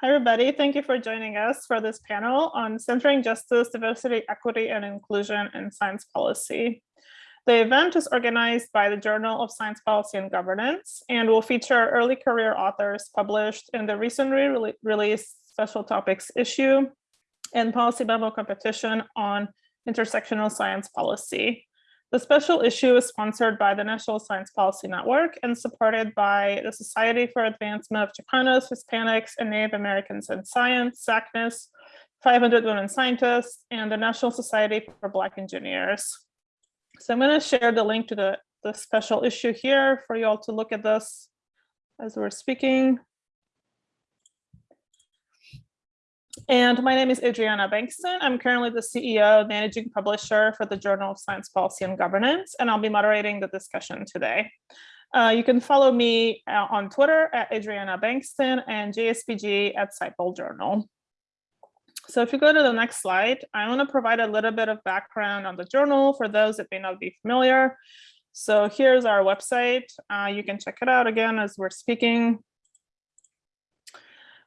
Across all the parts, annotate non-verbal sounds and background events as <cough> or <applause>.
Hi, everybody. Thank you for joining us for this panel on centering justice, diversity, equity, and inclusion in science policy. The event is organized by the Journal of Science Policy and Governance and will feature early career authors published in the recently re released special topics issue and policy memo competition on intersectional science policy. The special issue is sponsored by the National Science Policy Network and supported by the Society for Advancement of Chicanos, Hispanics, and Native Americans in Science, SACNAS, 500 Women Scientists, and the National Society for Black Engineers. So I'm going to share the link to the, the special issue here for you all to look at this as we're speaking. And my name is Adriana Bankston. I'm currently the CEO, managing publisher for the Journal of Science Policy and Governance, and I'll be moderating the discussion today. Uh, you can follow me uh, on Twitter at Adriana Bankston and JSPG at SciPol Journal. So if you go to the next slide, I want to provide a little bit of background on the journal for those that may not be familiar. So here's our website. Uh, you can check it out again as we're speaking.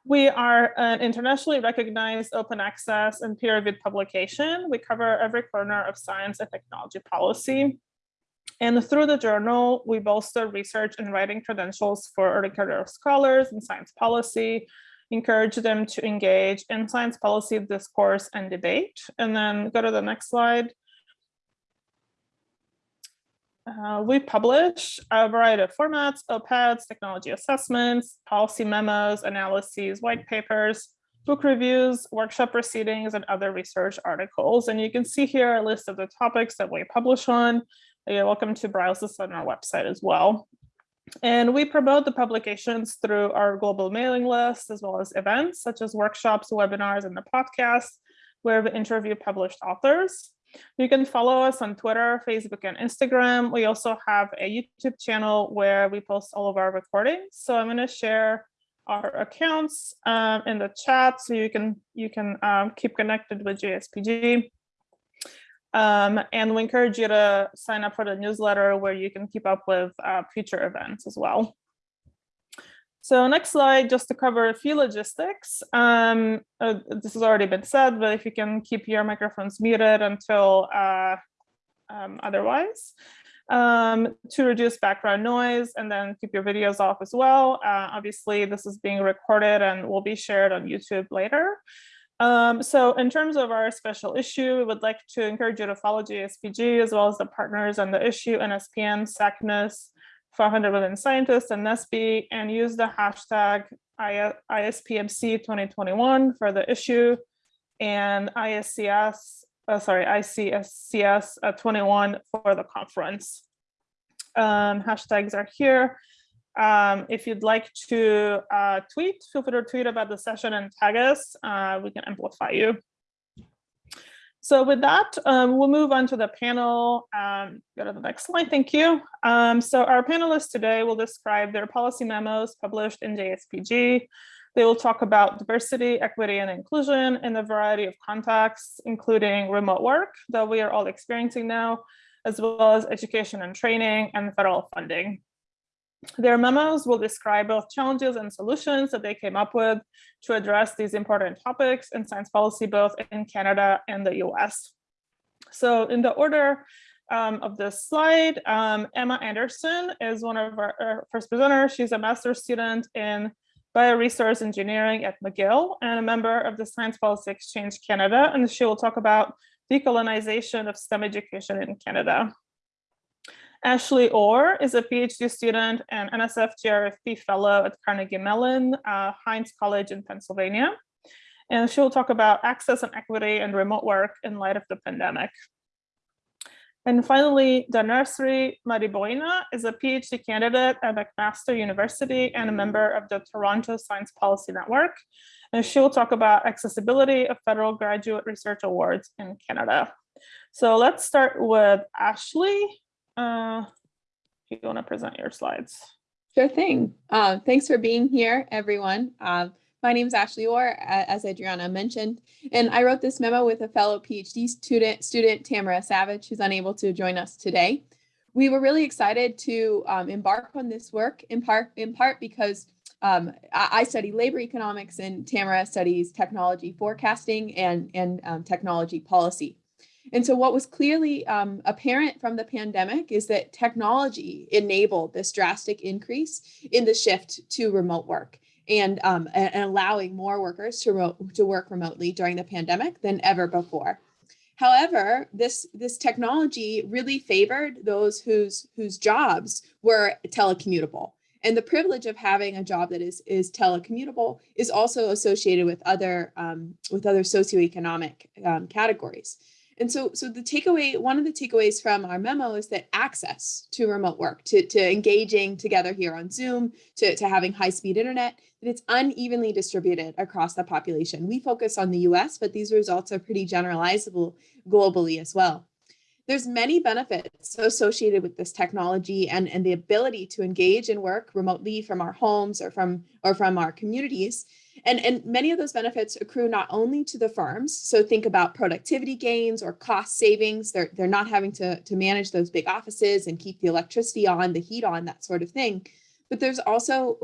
We are an internationally recognized open access and peer-reviewed publication. We cover every corner of science and technology policy. And through the journal, we bolster research and writing credentials for early career scholars in science policy, encourage them to engage in science policy discourse and debate. And then go to the next slide. Uh, we publish a variety of formats, OPEDs, technology assessments, policy memos, analyses, white papers, book reviews, workshop proceedings, and other research articles. And you can see here a list of the topics that we publish on. You're welcome to browse this on our website as well. And we promote the publications through our global mailing list, as well as events such as workshops, webinars, and the podcast, where we interview published authors. You can follow us on Twitter, Facebook, and Instagram. We also have a YouTube channel where we post all of our recordings. So I'm going to share our accounts um, in the chat so you can you can um, keep connected with JSPG. Um, and we encourage you to sign up for the newsletter where you can keep up with uh, future events as well. So next slide, just to cover a few logistics. Um, uh, this has already been said, but if you can keep your microphones muted until uh, um, otherwise, um, to reduce background noise and then keep your videos off as well. Uh, obviously, this is being recorded and will be shared on YouTube later. Um, so in terms of our special issue, we would like to encourage you to follow JSPG as well as the partners on the issue, NSPN, SACNAS, 500 Women Scientists, and NSBE, and use the hashtag ISPMC 2021 for the issue and ISCS, uh, sorry, ICSCS uh, 21 for the conference. Um, hashtags are here. Um, if you'd like to uh, tweet, feel free to tweet about the session and tag us. Uh, we can amplify you. So with that, um, we'll move on to the panel. Um, go to the next slide, thank you. Um, so our panelists today will describe their policy memos published in JSPG. They will talk about diversity, equity, and inclusion in a variety of contexts, including remote work that we are all experiencing now, as well as education and training and federal funding. Their memos will describe both challenges and solutions that they came up with to address these important topics in science policy, both in Canada and the US. So in the order um, of this slide, um, Emma Anderson is one of our, our first presenters. She's a master's student in bioresource engineering at McGill and a member of the Science Policy Exchange Canada, and she will talk about decolonization of STEM education in Canada. Ashley Orr is a PhD student and NSF GRFP fellow at Carnegie Mellon, uh, Heinz College in Pennsylvania. And she will talk about access and equity and remote work in light of the pandemic. And finally, Dhanasri Mariboina is a PhD candidate at McMaster University and a member of the Toronto Science Policy Network. And she will talk about accessibility of federal graduate research awards in Canada. So let's start with Ashley. Uh, you want to present your slides? Sure thing. Uh, thanks for being here, everyone. Uh, my name is Ashley Orr, as Adriana mentioned, and I wrote this memo with a fellow PhD student, student Tamara Savage, who's unable to join us today. We were really excited to um, embark on this work in part, in part because um, I, I study labor economics and Tamara studies technology forecasting and, and um, technology policy. And so what was clearly um, apparent from the pandemic is that technology enabled this drastic increase in the shift to remote work and, um, and allowing more workers to, to work remotely during the pandemic than ever before. However, this, this technology really favored those whose, whose jobs were telecommutable. And the privilege of having a job that is, is telecommutable is also associated with other, um, with other socioeconomic um, categories. And so, so the takeaway, one of the takeaways from our memo is that access to remote work, to, to engaging together here on Zoom, to, to having high speed internet, that it's unevenly distributed across the population. We focus on the US, but these results are pretty generalizable globally as well. There's many benefits associated with this technology and, and the ability to engage and work remotely from our homes or from, or from our communities. And, and many of those benefits accrue not only to the firms, so think about productivity gains or cost savings, they're, they're not having to, to manage those big offices and keep the electricity on, the heat on, that sort of thing. But there's also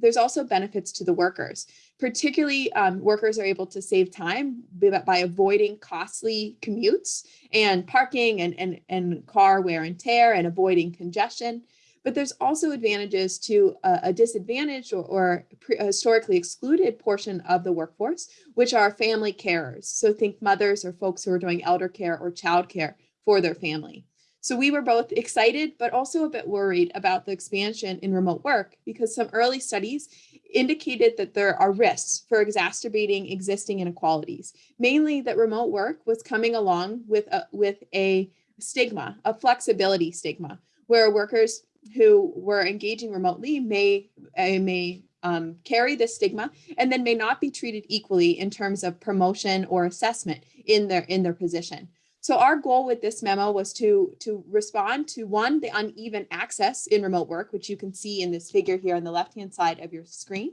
there's also benefits to the workers. Particularly, um, workers are able to save time by avoiding costly commutes and parking and, and, and car wear and tear and avoiding congestion. But there's also advantages to a, a disadvantaged or, or historically excluded portion of the workforce, which are family carers. So think mothers or folks who are doing elder care or child care for their family. So we were both excited, but also a bit worried about the expansion in remote work because some early studies indicated that there are risks for exacerbating existing inequalities, mainly that remote work was coming along with a, with a stigma, a flexibility stigma, where workers who were engaging remotely may, uh, may um, carry this stigma and then may not be treated equally in terms of promotion or assessment in their, in their position. So our goal with this memo was to, to respond to one, the uneven access in remote work, which you can see in this figure here on the left-hand side of your screen,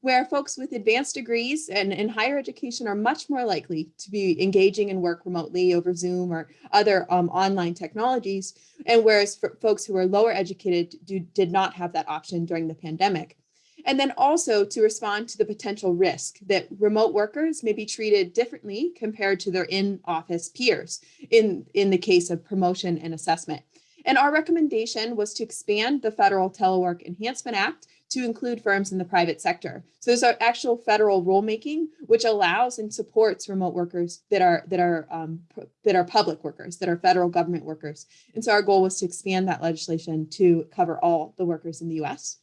where folks with advanced degrees and in higher education are much more likely to be engaging in work remotely over Zoom or other um, online technologies. And whereas for folks who are lower educated do, did not have that option during the pandemic. And then also to respond to the potential risk that remote workers may be treated differently compared to their in-office peers in, in the case of promotion and assessment. And our recommendation was to expand the Federal Telework Enhancement Act to include firms in the private sector. So there's actual federal rulemaking, which allows and supports remote workers that are that are um, that are public workers, that are federal government workers. And so our goal was to expand that legislation to cover all the workers in the U.S.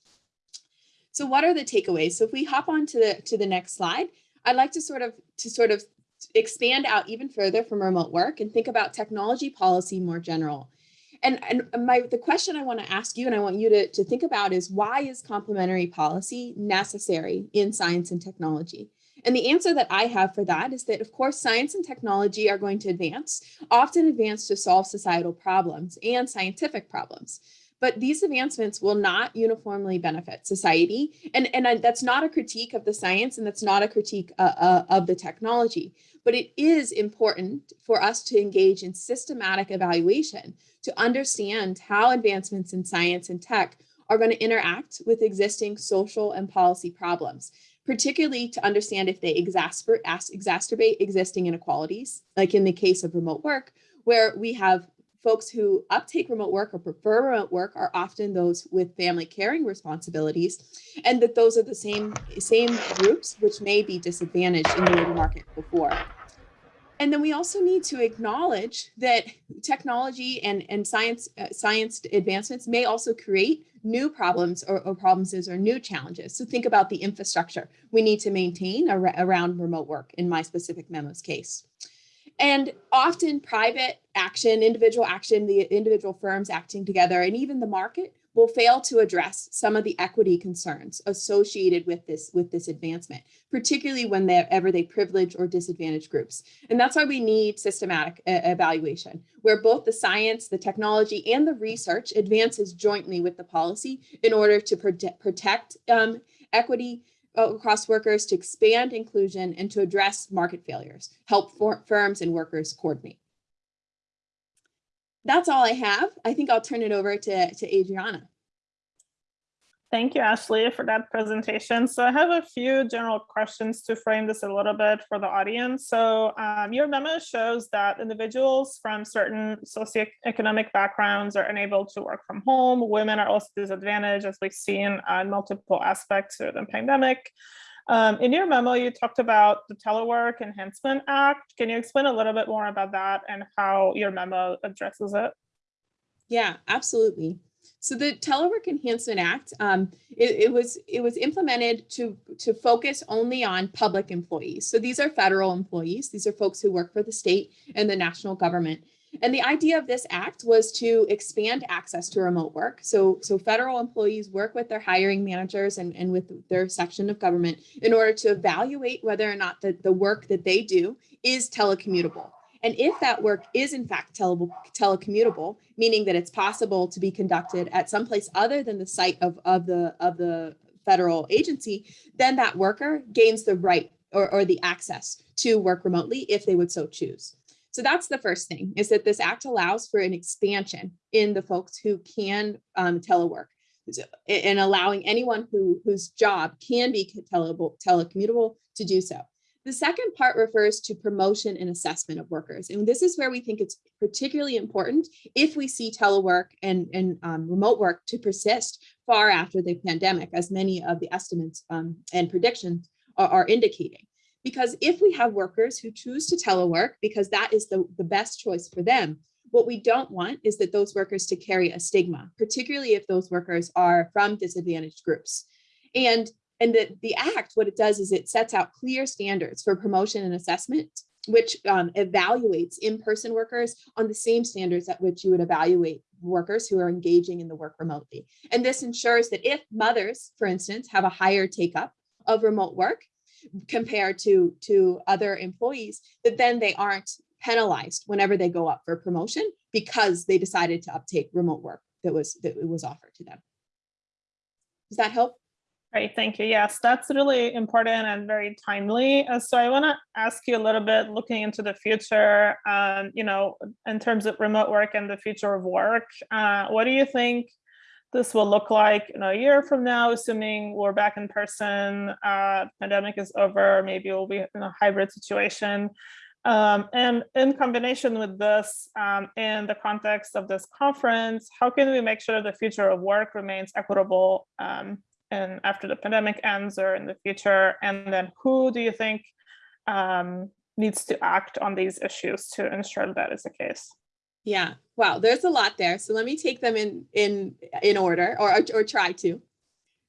So what are the takeaways? So if we hop on to the, to the next slide, I'd like to sort of to sort of expand out even further from remote work and think about technology policy more general. And, and my the question I want to ask you and I want you to, to think about is why is complementary policy necessary in science and technology? And the answer that I have for that is that, of course, science and technology are going to advance, often advance to solve societal problems and scientific problems but these advancements will not uniformly benefit society. And, and that's not a critique of the science and that's not a critique uh, uh, of the technology, but it is important for us to engage in systematic evaluation to understand how advancements in science and tech are going to interact with existing social and policy problems, particularly to understand if they exacerbate, exacerbate existing inequalities, like in the case of remote work, where we have folks who uptake remote work or prefer remote work are often those with family caring responsibilities, and that those are the same, same groups which may be disadvantaged in the labor market before. And then we also need to acknowledge that technology and, and science, uh, science advancements may also create new problems or, or, problems or new challenges. So think about the infrastructure we need to maintain ar around remote work in my specific memo's case. And often private action, individual action, the individual firms acting together, and even the market will fail to address some of the equity concerns associated with this with this advancement, particularly whenever they ever they privilege or disadvantage groups. And that's why we need systematic uh, evaluation, where both the science, the technology, and the research advances jointly with the policy in order to prote protect um, equity, Uh, across workers to expand inclusion and to address market failures, help firms and workers coordinate. That's all I have. I think I'll turn it over to, to Adriana. Thank you, Ashley, for that presentation. So I have a few general questions to frame this a little bit for the audience. So um, your memo shows that individuals from certain socioeconomic backgrounds are unable to work from home. Women are also disadvantaged, as we've seen on multiple aspects of the pandemic. Um, in your memo, you talked about the Telework Enhancement Act. Can you explain a little bit more about that and how your memo addresses it? Yeah, absolutely. So the Telework Enhancement Act, um, it, it, was it was implemented to to focus only on public employees. So these are federal employees. These are folks who work for the state and the national government. And the idea of this act was to expand access to remote work. So, so federal employees work with their hiring managers and, and with their section of government in order to evaluate whether or not the, the work that they do is telecommutable. And if that work is in fact tele telecommutable, meaning that it's possible to be conducted at some place other than the site of, of, the, of the federal agency, then that worker gains the right or, or the access to work remotely if they would so choose. So that's the first thing is that this act allows for an expansion in the folks who can um, telework and allowing anyone who whose job can be tele telecommutable to do so. The second part refers to promotion and assessment of workers. And this is where we think it's particularly important if we see telework and, and um, remote work to persist far after the pandemic, as many of the estimates um, and predictions are, are indicating. Because if we have workers who choose to telework because that is the, the best choice for them, what we don't want is that those workers to carry a stigma, particularly if those workers are from disadvantaged groups. And and the, the act, what it does is it sets out clear standards for promotion and assessment, which um, evaluates in-person workers on the same standards at which you would evaluate workers who are engaging in the work remotely. And this ensures that if mothers, for instance, have a higher take up of remote work compared to, to other employees, that then they aren't penalized whenever they go up for promotion because they decided to uptake remote work that was that was offered to them. Does that help? Great, thank you. Yes, that's really important and very timely. Uh, so I want to ask you a little bit looking into the future, um, you know, in terms of remote work and the future of work. Uh, what do you think this will look like in a year from now, assuming we're back in person, uh, pandemic is over, maybe we'll be in a hybrid situation. Um, and in combination with this, um, in the context of this conference, how can we make sure the future of work remains equitable um, and after the pandemic ends or in the future? And then who do you think um, needs to act on these issues to ensure that is the case? Yeah, wow, there's a lot there. So let me take them in in in order or, or try to.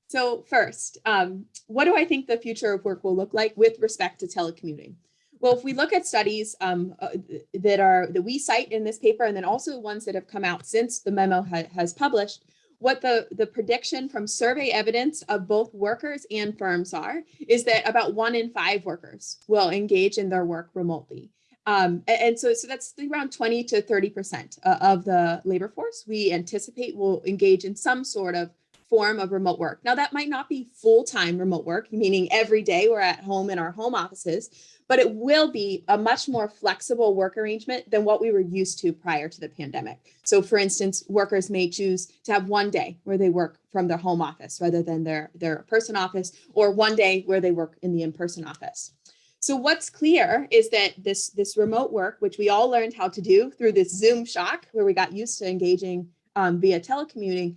So first, um, what do I think the future of work will look like with respect to telecommuting? Well, if we look at studies um, uh, that are that we cite in this paper, and then also ones that have come out since the memo ha has published, what the, the prediction from survey evidence of both workers and firms are, is that about one in five workers will engage in their work remotely. Um, and, and so, so that's around 20 to 30% uh, of the labor force we anticipate will engage in some sort of form of remote work. Now that might not be full-time remote work, meaning every day we're at home in our home offices, but it will be a much more flexible work arrangement than what we were used to prior to the pandemic. So for instance, workers may choose to have one day where they work from their home office rather than their, their person office, or one day where they work in the in-person office. So what's clear is that this, this remote work, which we all learned how to do through this Zoom shock, where we got used to engaging um, via telecommuting,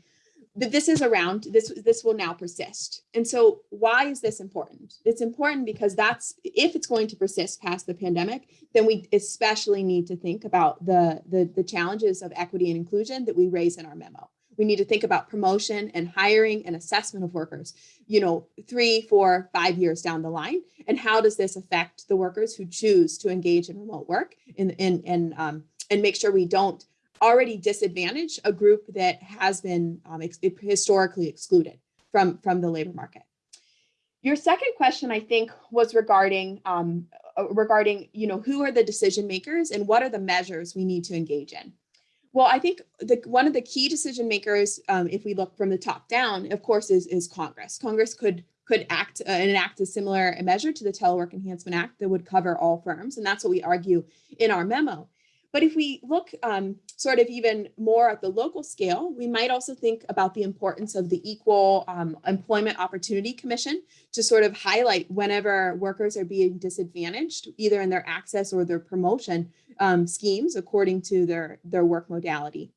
this is around, this, this will now persist. And so why is this important? It's important because that's, if it's going to persist past the pandemic, then we especially need to think about the, the, the challenges of equity and inclusion that we raise in our memo. We need to think about promotion and hiring and assessment of workers, you know, three, four, five years down the line. And how does this affect the workers who choose to engage in remote work and, and, and, um, and make sure we don't already disadvantage a group that has been um, ex historically excluded from, from the labor market. Your second question, I think, was regarding um, uh, regarding, you know, who are the decision makers and what are the measures we need to engage in? Well, I think the, one of the key decision makers, um, if we look from the top down, of course, is, is Congress. Congress could could act uh, and enact a similar measure to the Telework Enhancement Act that would cover all firms. And that's what we argue in our memo. But if we look um, sort of even more at the local scale, we might also think about the importance of the Equal um, Employment Opportunity Commission to sort of highlight whenever workers are being disadvantaged, either in their access or their promotion um, schemes according to their, their work modality.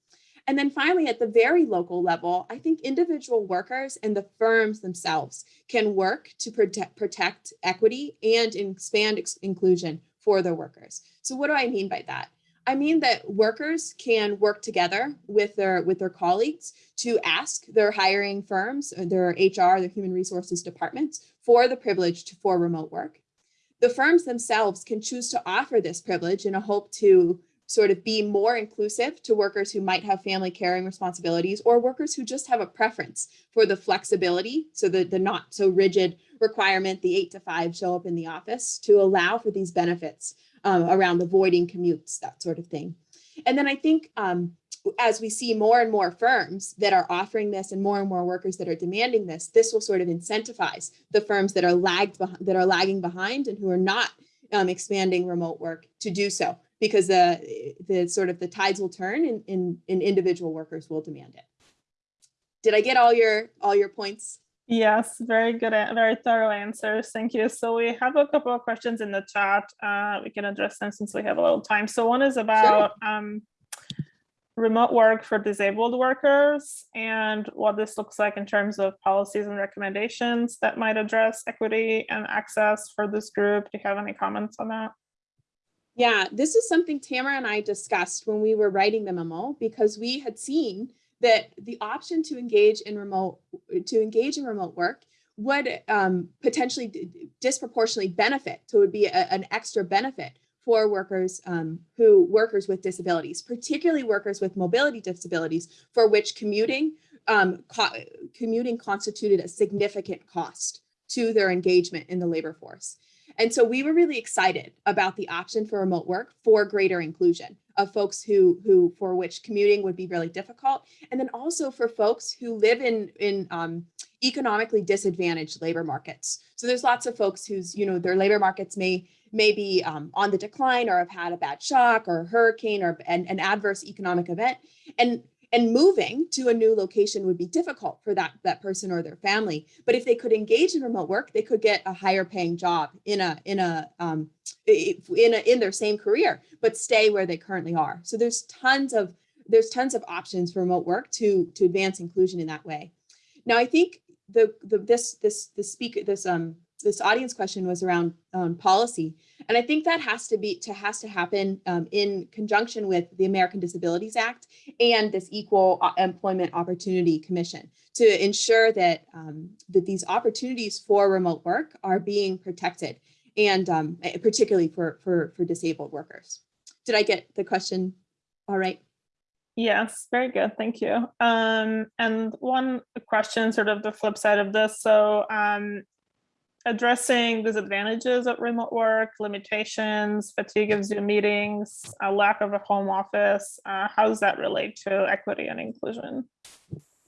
And then finally, at the very local level, I think individual workers and the firms themselves can work to protect, protect equity and expand inclusion for their workers. So what do I mean by that? I mean that workers can work together with their with their colleagues to ask their hiring firms, uh, their HR, their human resources departments for the privilege to, for remote work. The firms themselves can choose to offer this privilege in a hope to sort of be more inclusive to workers who might have family caring responsibilities or workers who just have a preference for the flexibility, so the, the not so rigid requirement, the eight to five show up in the office to allow for these benefits um, around avoiding commutes, that sort of thing. And then I think um, as we see more and more firms that are offering this and more and more workers that are demanding this, this will sort of incentivize the firms that are lagged that are lagging behind and who are not um, expanding remote work to do so because the the sort of the tides will turn and, and, and individual workers will demand it. Did I get all your all your points? Yes, very good, very thorough answers. Thank you. So we have a couple of questions in the chat. Uh, we can address them since we have a little time. So one is about sure. um, remote work for disabled workers and what this looks like in terms of policies and recommendations that might address equity and access for this group. Do you have any comments on that? Yeah, this is something Tamara and I discussed when we were writing the memo because we had seen that the option to engage in remote to engage in remote work would um, potentially disproportionately benefit. So it would be a, an extra benefit for workers um, who workers with disabilities, particularly workers with mobility disabilities, for which commuting um, co commuting constituted a significant cost to their engagement in the labor force. And so we were really excited about the option for remote work for greater inclusion of folks who, who for which commuting would be really difficult. And then also for folks who live in, in um, economically disadvantaged labor markets. So there's lots of folks whose, you know, their labor markets may, may be um, on the decline or have had a bad shock or a hurricane or an, an adverse economic event. And and moving to a new location would be difficult for that, that person or their family. But if they could engage in remote work, they could get a higher paying job in a in a um, in a in their same career, but stay where they currently are. So there's tons of there's tons of options for remote work to to advance inclusion in that way. Now I think the the this this the speaker this um this audience question was around um, policy. And I think that has to be to has to happen um, in conjunction with the American Disabilities Act and this Equal uh, Employment Opportunity Commission to ensure that um, that these opportunities for remote work are being protected and um, eh, particularly for, for, for disabled workers. Did I get the question all right? Yes, very good. Thank you. Um, and one question, sort of the flip side of this. So um, addressing disadvantages of remote work, limitations, fatigue of Zoom meetings, a lack of a home office. Uh, how does that relate to equity and inclusion?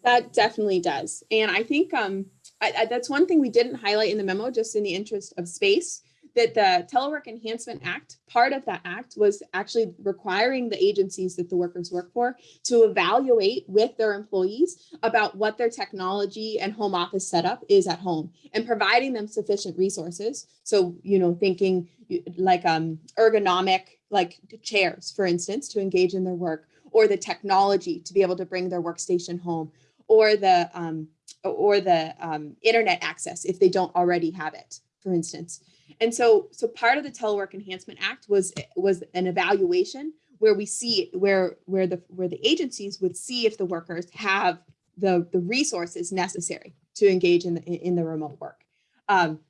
That definitely does. And I think um, I, I, that's one thing we didn't highlight in the memo, just in the interest of space, that the Telework Enhancement Act, part of that act was actually requiring the agencies that the workers work for to evaluate with their employees about what their technology and home office setup is at home and providing them sufficient resources. So, you know, thinking like um, ergonomic, like chairs, for instance, to engage in their work or the technology to be able to bring their workstation home or the um, or the um, internet access if they don't already have it, for instance. And so, so part of the Telework Enhancement Act was was an evaluation where we see where where the where the agencies would see if the workers have the the resources necessary to engage in the in the remote work. Um,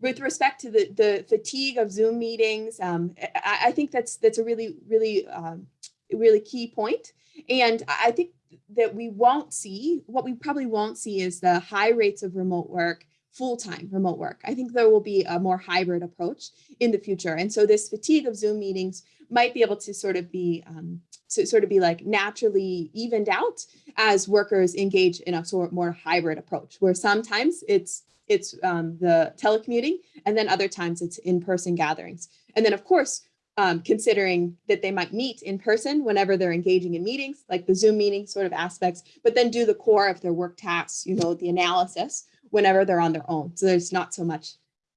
with respect to the the fatigue of Zoom meetings, um, I, I, think that's that's a really really um, really key point, and I think that we won't see what we probably won't see is the high rates of remote work full-time remote work. I think there will be a more hybrid approach in the future. And so this fatigue of Zoom meetings might be able to sort of be um, to sort of be like naturally evened out as workers engage in a sort of more hybrid approach, where sometimes it's it's um, the telecommuting and then other times it's in-person gatherings. And then of course, um, considering that they might meet in person whenever they're engaging in meetings, like the Zoom meeting sort of aspects, but then do the core of their work tasks, you know, the analysis whenever they're on their own. So there's not so much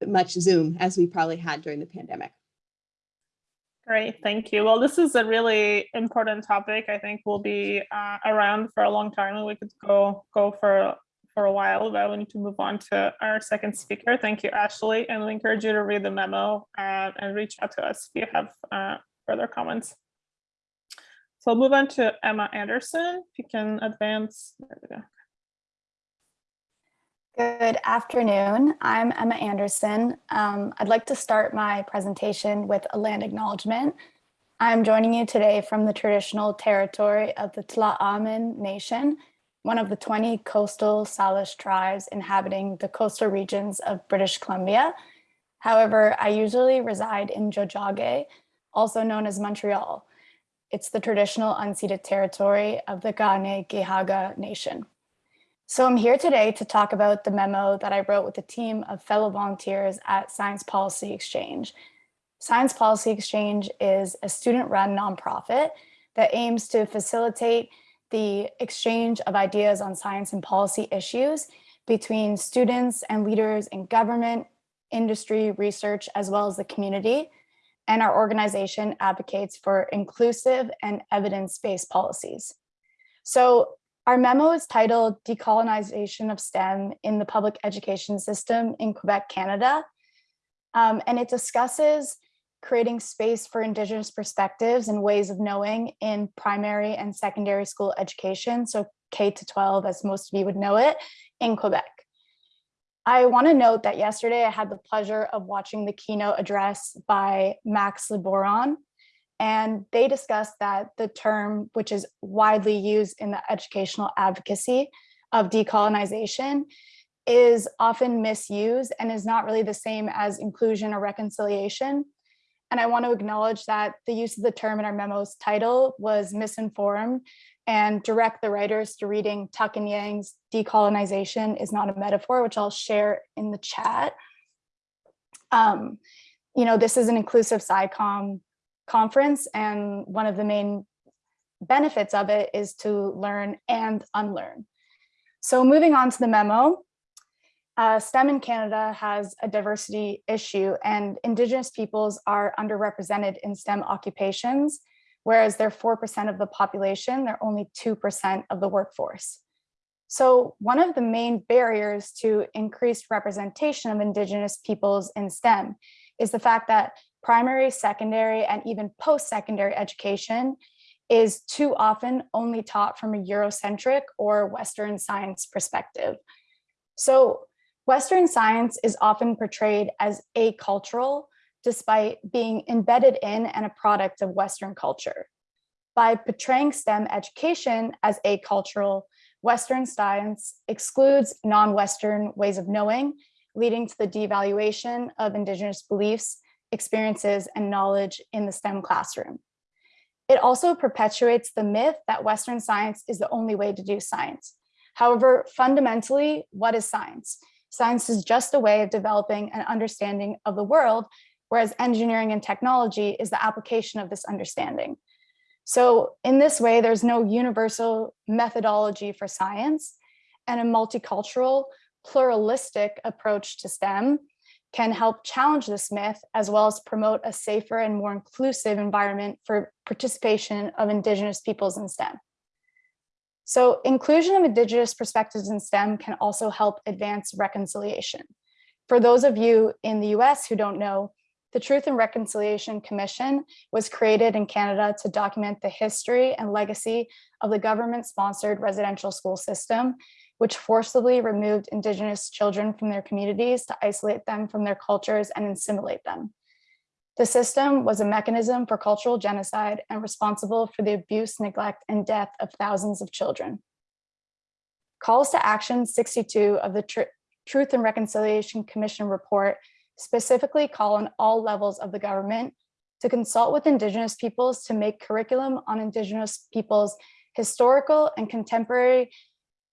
much Zoom as we probably had during the pandemic. Great, thank you. Well, this is a really important topic. I think will be uh, around for a long time and we could go go for for a while, but we need to move on to our second speaker. Thank you, Ashley, and we encourage you to read the memo uh, and reach out to us if you have uh, further comments. So I'll move on to Emma Anderson. If you can advance. There we go. Good afternoon. I'm Emma Anderson. Um, I'd like to start my presentation with a land acknowledgement. I'm joining you today from the traditional territory of the Tla'amin Nation, one of the 20 coastal Salish tribes inhabiting the coastal regions of British Columbia. However, I usually reside in Tiohtià:ke, also known as Montreal. It's the traditional unceded territory of the Kanien'kehá:ka Nation. So I'm here today to talk about the memo that I wrote with a team of fellow volunteers at Science Policy Exchange. Science Policy Exchange is a student-run nonprofit that aims to facilitate the exchange of ideas on science and policy issues between students and leaders in government, industry, research, as well as the community. And our organization advocates for inclusive and evidence-based policies. So our memo is titled Decolonization of STEM in the Public Education System in Quebec, Canada. Um, and it discusses creating space for Indigenous perspectives and ways of knowing in primary and secondary school education, so K to 12, as most of you would know it, in Quebec. I want to note that yesterday I had the pleasure of watching the keynote address by Max Liboiron, and they discussed that the term, which is widely used in the educational advocacy of decolonization, is often misused and is not really the same as inclusion or reconciliation. And I want to acknowledge that the use of the term in our memo's title was misinformed and direct the writers to reading Tuck and Yang's decolonization is not a metaphor, which I'll share in the chat. Um, you know, this is an inclusive SciComm conference and one of the main benefits of it is to learn and unlearn. So moving on to the memo, uh, STEM in Canada has a diversity issue and Indigenous peoples are underrepresented in STEM occupations, whereas they're 4% of the population, they're only 2% of the workforce. So one of the main barriers to increased representation of Indigenous peoples in STEM is the fact that primary, secondary, and even post-secondary education is too often only taught from a Eurocentric or Western science perspective. So Western science is often portrayed as acultural, despite being embedded in and a product of Western culture. By portraying STEM education as acultural, Western science excludes non-Western ways of knowing, leading to the devaluation of Indigenous beliefs experiences, and knowledge in the STEM classroom. It also perpetuates the myth that Western science is the only way to do science. However, fundamentally, what is science? Science is just a way of developing an understanding of the world, whereas engineering and technology is the application of this understanding. So in this way, there's no universal methodology for science and a multicultural, pluralistic approach to STEM can help challenge this myth as well as promote a safer and more inclusive environment for participation of Indigenous peoples in STEM. So inclusion of Indigenous perspectives in STEM can also help advance reconciliation. For those of you in the US who don't know, the Truth and Reconciliation Commission was created in Canada to document the history and legacy of the government-sponsored residential school system which forcibly removed indigenous children from their communities to isolate them from their cultures and assimilate them. The system was a mechanism for cultural genocide and responsible for the abuse, neglect, and death of thousands of children. Calls to Action 62 of the Tr Truth and Reconciliation Commission report specifically call on all levels of the government to consult with Indigenous peoples to make curriculum on Indigenous peoples historical and contemporary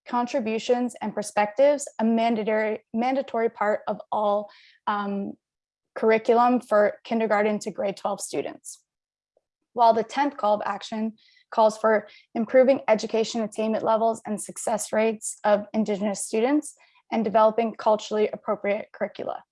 contributions and perspectives a mandatory mandatory part of all um, curriculum for kindergarten to grade 12 students. While the 10th call of action calls for improving education attainment levels and success rates of Indigenous students and developing culturally appropriate curricula.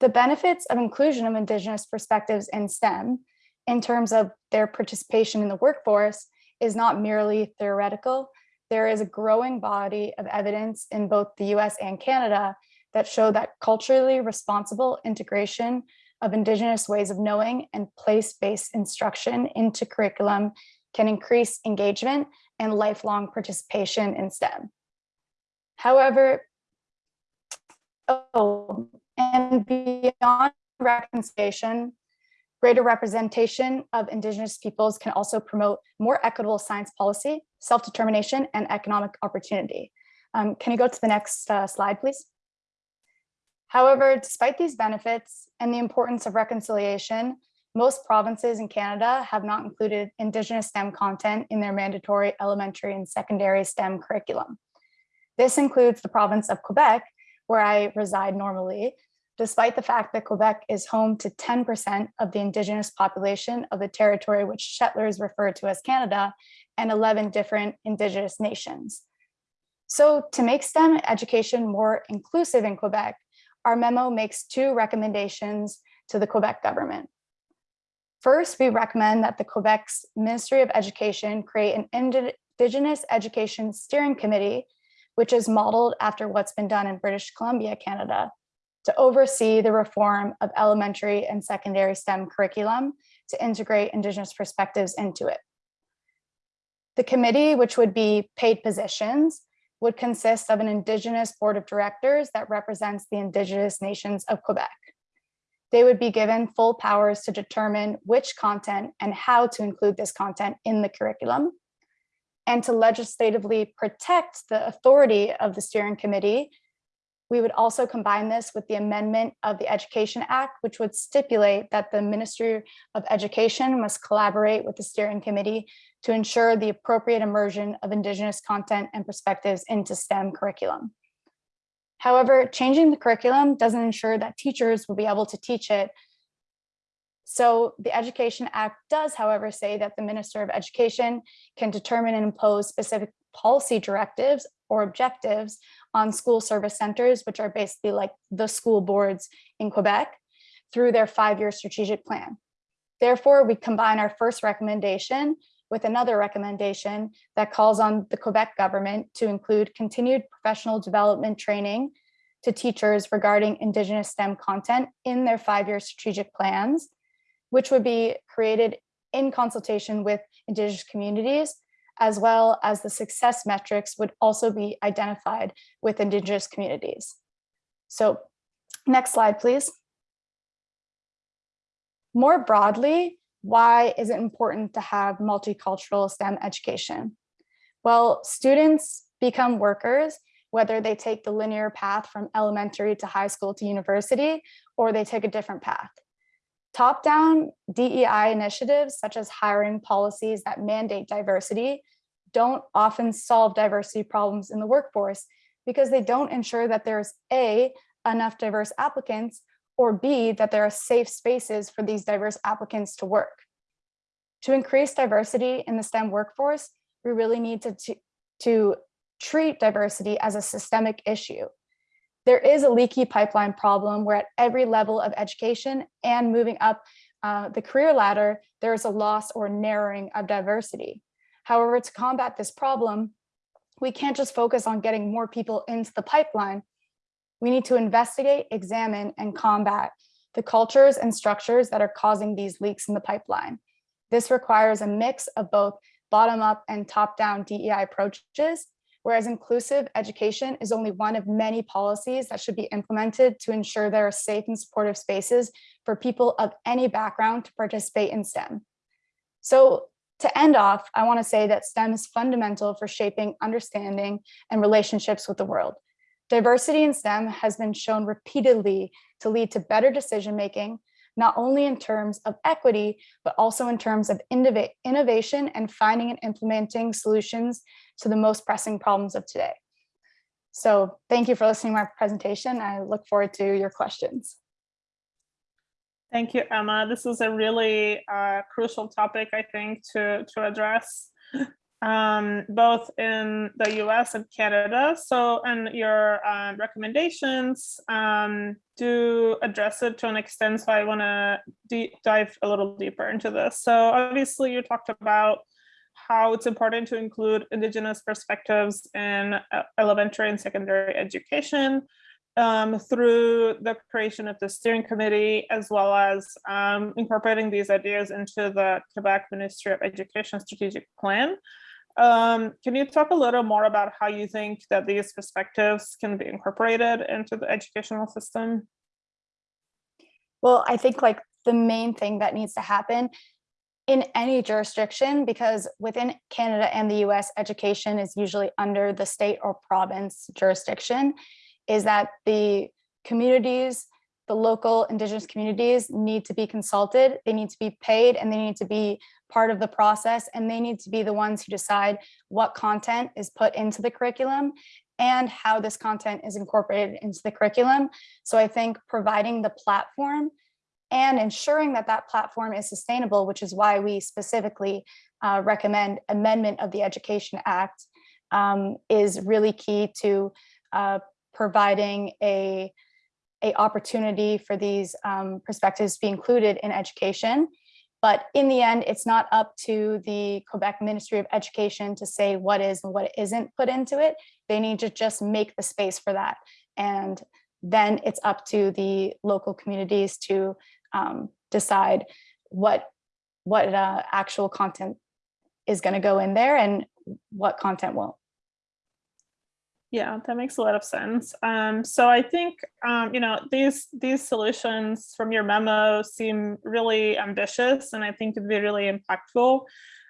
The benefits of inclusion of Indigenous perspectives in STEM in terms of their participation in the workforce is not merely theoretical. There is a growing body of evidence in both the US and Canada that show that culturally responsible integration of Indigenous ways of knowing and place-based instruction into curriculum can increase engagement and lifelong participation in STEM. However, oh, and beyond reconciliation, greater representation of Indigenous peoples can also promote more equitable science policy, self-determination, and economic opportunity. Um, can you go to the next uh, slide, please? However, despite these benefits and the importance of reconciliation, most provinces in Canada have not included Indigenous STEM content in their mandatory elementary and secondary STEM curriculum. This includes the province of Quebec, where I reside normally, despite the fact that Quebec is home to 10% of the Indigenous population of the territory which settlers refer to as Canada and 11 different Indigenous nations. So to make STEM education more inclusive in Quebec, our memo makes two recommendations to the Quebec government. First, we recommend that the Quebec's Ministry of Education create an Indigenous Education Steering Committee, which is modeled after what's been done in British Columbia, Canada, to oversee the reform of elementary and secondary STEM curriculum to integrate Indigenous perspectives into it. The committee, which would be paid positions, would consist of an Indigenous board of directors that represents the Indigenous nations of Quebec. They would be given full powers to determine which content and how to include this content in the curriculum, and to legislatively protect the authority of the steering committee. We would also combine this with the amendment of the Education Act, which would stipulate that the Ministry of Education must collaborate with the steering committee to ensure the appropriate immersion of Indigenous content and perspectives into STEM curriculum. However, changing the curriculum doesn't ensure that teachers will be able to teach it. So the Education Act does, however, say that the Minister of Education can determine and impose specific policy directives or objectives on school service centers, which are basically like the school boards in Quebec, through their five-year strategic plan. Therefore, we combine our first recommendation with another recommendation that calls on the Quebec government to include continued professional development training to teachers regarding Indigenous STEM content in their five-year strategic plans, which would be created in consultation with Indigenous communities, as well as the success metrics would also be identified with Indigenous communities. So next slide, please. More broadly, why is it important to have multicultural STEM education? Well, students become workers, whether they take the linear path from elementary to high school to university, or they take a different path. Top-down DEI initiatives, such as hiring policies that mandate diversity, don't often solve diversity problems in the workforce because they don't ensure that there's A, enough diverse applicants, or B, that there are safe spaces for these diverse applicants to work. To increase diversity in the STEM workforce, we really need to, to, to treat diversity as a systemic issue. There is a leaky pipeline problem where at every level of education and moving up uh, the career ladder, there is a loss or narrowing of diversity. However, to combat this problem, we can't just focus on getting more people into the pipeline. We need to investigate, examine, and combat the cultures and structures that are causing these leaks in the pipeline. This requires a mix of both bottom-up and top-down DEI approaches, whereas inclusive education is only one of many policies that should be implemented to ensure there are safe and supportive spaces for people of any background to participate in STEM. So to end off, I wanna say that STEM is fundamental for shaping understanding and relationships with the world. Diversity in STEM has been shown repeatedly to lead to better decision-making, not only in terms of equity, but also in terms of innovation and finding and implementing solutions to the most pressing problems of today. So thank you for listening to my presentation. I look forward to your questions. Thank you, Emma. This is a really uh, crucial topic, I think, to, to address um, both in the US and Canada. So, and your uh, recommendations um, do address it to an extent. So I want to dive a little deeper into this. So obviously you talked about how it's important to include Indigenous perspectives in uh, elementary and secondary education um, through the creation of the steering committee, as well as um, incorporating these ideas into the Quebec Ministry of Education strategic plan. Um, can you talk a little more about how you think that these perspectives can be incorporated into the educational system? Well, I think like the main thing that needs to happen in any jurisdiction, because within Canada and the US, education is usually under the state or province jurisdiction, is that the communities, the local indigenous communities need to be consulted, they need to be paid, and they need to be part of the process, and they need to be the ones who decide what content is put into the curriculum and how this content is incorporated into the curriculum. So I think providing the platform and ensuring that that platform is sustainable, which is why we specifically uh, recommend amendment of the Education Act, um, is really key to uh, providing a, a opportunity for these um, perspectives to be included in education. But in the end, it's not up to the Quebec Ministry of Education to say what is and what isn't put into it. They need to just make the space for that. And then it's up to the local communities to um, decide what, what uh, actual content is going to go in there and what content won't. Yeah, that makes a lot of sense. Um, so I think, um, you know, these these solutions from your memo seem really ambitious and I think could be really impactful.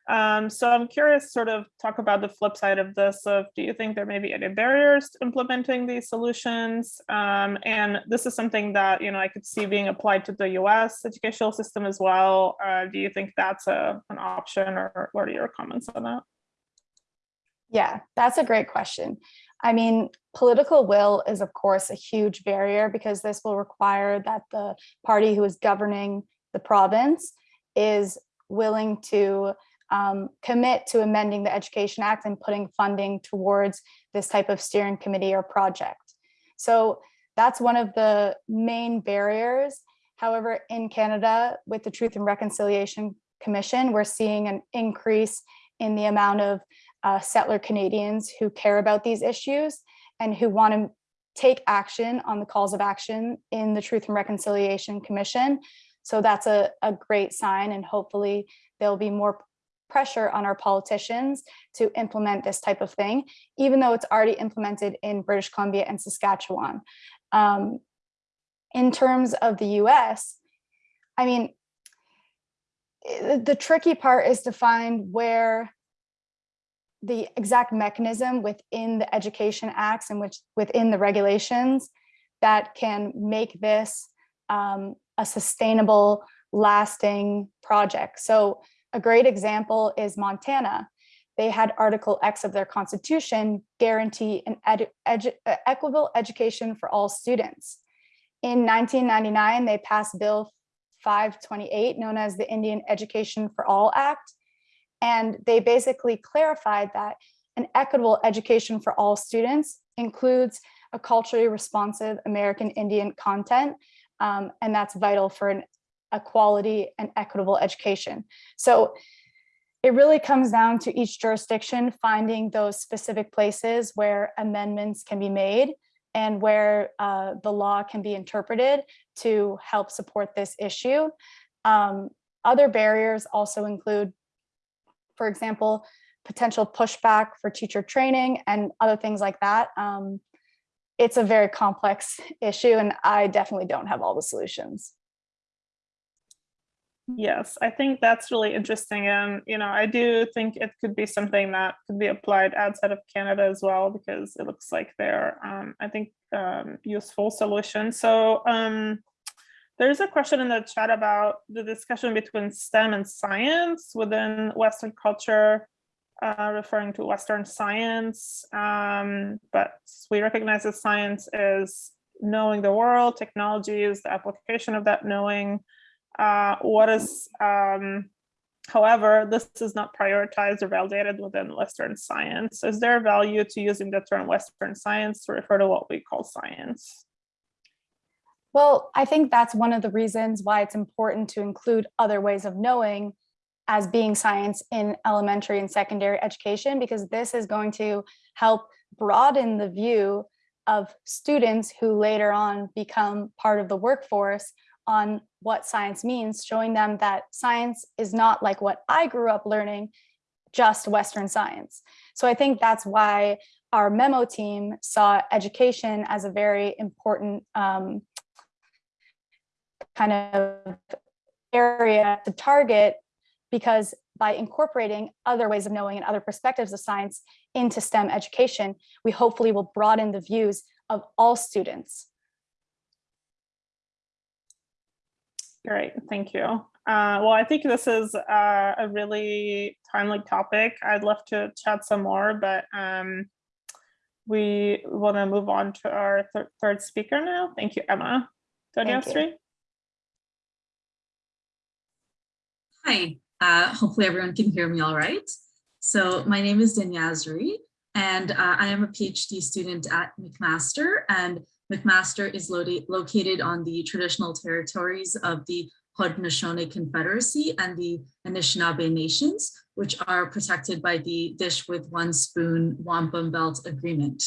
Um, so I'm curious, sort of talk about the flip side of this of do you think there may be any barriers to implementing these solutions? Um, and this is something that, you know, I could see being applied to the US educational system as well. Uh, do you think that's a, an option or what are your comments on that? Yeah, that's a great question. I mean, political will is, of course, a huge barrier because this will require that the party who is governing the province is willing to um, commit to amending the Education Act and putting funding towards this type of steering committee or project. So that's one of the main barriers. However, in Canada, with the Truth and Reconciliation Commission, we're seeing an increase in the amount of uh, settler Canadians who care about these issues and who want to take action on the calls of action in the Truth and Reconciliation Commission. So that's a, a great sign and hopefully there'll be more pressure on our politicians to implement this type of thing, even though it's already implemented in British Columbia and Saskatchewan. Um, in terms of the US, I mean, the tricky part is to find where the exact mechanism within the education acts and which within the regulations that can make this um, a sustainable lasting project. So a great example is Montana. They had Article X of their constitution guarantee an edu equitable education for all students. In 1999, they passed Bill 528, known as the Indian Education for All Act. And they basically clarified that an equitable education for all students includes a culturally responsive American Indian content, um, and that's vital for an a quality and equitable education. So it really comes down to each jurisdiction finding those specific places where amendments can be made and where uh, the law can be interpreted to help support this issue. Um, other barriers also include, for example, potential pushback for teacher training and other things like that. Um, it's a very complex issue and I definitely don't have all the solutions. Yes, I think that's really interesting. And, you know, I do think it could be something that could be applied outside of Canada as well, because it looks like they're, um, I think, um, useful solutions. So um, there's a question in the chat about the discussion between STEM and science within Western culture, uh, referring to Western science. Um, but we recognize that science is knowing the world, technology is the application of that knowing, Uh, what is, um, however, this is not prioritized or validated within Western science. Is there value to using the term Western science to refer to what we call science? Well, I think that's one of the reasons why it's important to include other ways of knowing as being science in elementary and secondary education, because this is going to help broaden the view of students who later on become part of the workforce on what science means, showing them that science is not like what I grew up learning, just Western science. So I think that's why our memo team saw education as a very important um, kind of area to target because by incorporating other ways of knowing and other perspectives of science into STEM education, we hopefully will broaden the views of all students. Great, thank you. Uh, well, I think this is uh, a really timely topic. I'd love to chat some more, but um, we want to move on to our th third speaker now. Thank you, Emma. Donyastri? Hi, uh, hopefully everyone can hear me all right. So my name is Danyazri, and uh, I am a PhD student at McMaster, and McMaster is lo located on the traditional territories of the Haudenosaunee Confederacy and the Anishinaabe Nations, which are protected by the Dish with One Spoon Wampum Belt Agreement.